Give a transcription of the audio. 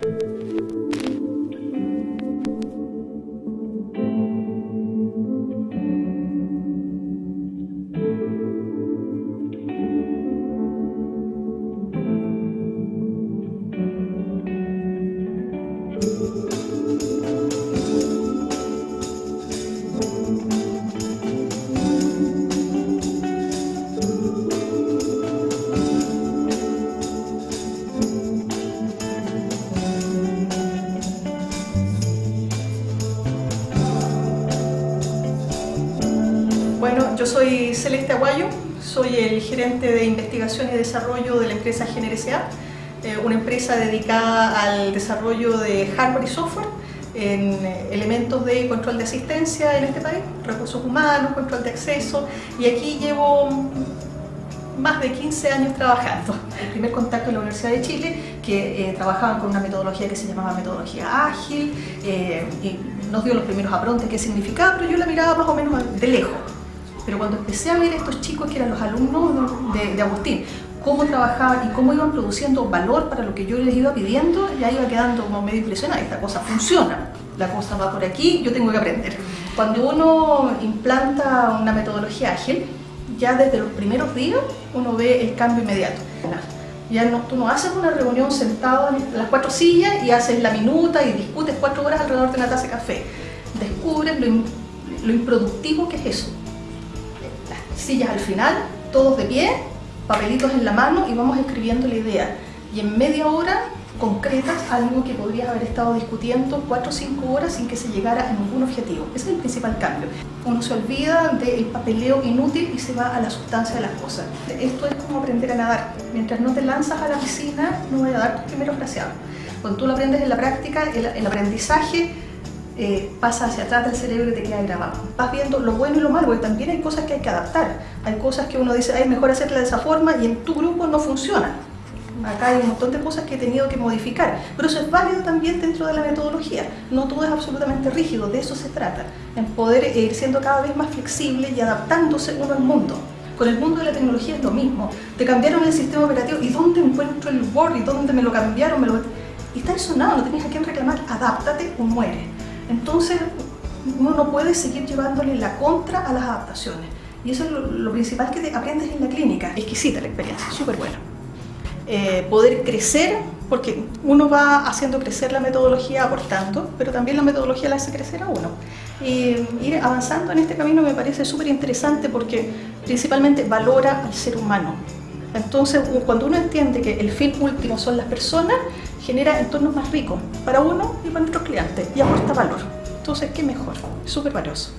Bueno, yo soy Celeste Aguayo, soy el gerente de investigación y desarrollo de la empresa GNRSA, eh, una empresa dedicada al desarrollo de hardware y software en eh, elementos de control de asistencia en este país, recursos humanos, control de acceso y aquí llevo más de 15 años trabajando. El primer contacto en la Universidad de Chile, que eh, trabajaban con una metodología que se llamaba metodología ágil, eh, y nos dio los primeros aprontes qué significaba, pero yo la miraba más o menos de lejos. Pero cuando empecé a ver a estos chicos que eran los alumnos de, Agustín, cómo trabajaban y cómo iban produciendo valor para lo que yo les iba pidiendo, ya iba quedando como medio impresionada, esta cosa funciona, la cosa va por aquí, yo tengo que aprender. Cuando uno implanta una metodología ágil, ya desde los primeros días uno ve el cambio inmediato. Ya no, tú no haces una reunión sentado en las cuatro sillas y haces la minuta y discutes cuatro horas alrededor de una taza de café. Descubres lo, lo improductivo que es eso sillas al final, todos de pie, papelitos en la mano y vamos escribiendo la idea. Y en media hora concretas algo que podrías haber estado discutiendo cuatro o cinco horas sin que se llegara a ningún objetivo. Ese es el principal cambio. Uno se olvida del papeleo inútil y se va a la sustancia de las cosas. Esto es como aprender a nadar. Mientras no te lanzas a la piscina, no voy a dar tus primeros fraseados. Cuando tú lo aprendes en la práctica, el, el aprendizaje eh, pasa hacia atrás del cerebro y te queda grabado. Vas viendo lo bueno y lo malo, porque también hay cosas que hay que adaptar. Hay cosas que uno dice, es mejor hacerla de esa forma y en tu grupo no funciona. Acá hay un montón de cosas que he tenido que modificar, pero eso es válido también dentro de la metodología. No todo es absolutamente rígido, de eso se trata, en poder ir siendo cada vez más flexible y adaptándose uno al mundo. Con el mundo de la tecnología es lo mismo. Te cambiaron el sistema operativo, ¿y dónde encuentro el Word? ¿Y dónde me lo cambiaron? Me lo... Y está sonado, no tienes a quién reclamar, adáptate o muere. Entonces uno no puede seguir llevándole la contra a las adaptaciones. Y eso es lo, principal que te aprendes en la clínica. Exquisita la experiencia, súper buena. Eh, poder crecer, porque uno va haciendo crecer la metodología aportando, pero también la metodología la hace crecer a uno. Y ir avanzando en este camino me parece súper interesante porque principalmente valora al ser humano. Entonces, cuando uno entiende que el fin último son las personas, genera entornos más ricos para uno y para nuestros clientes y aporta valor. Entonces, ¿qué mejor? Súper valioso.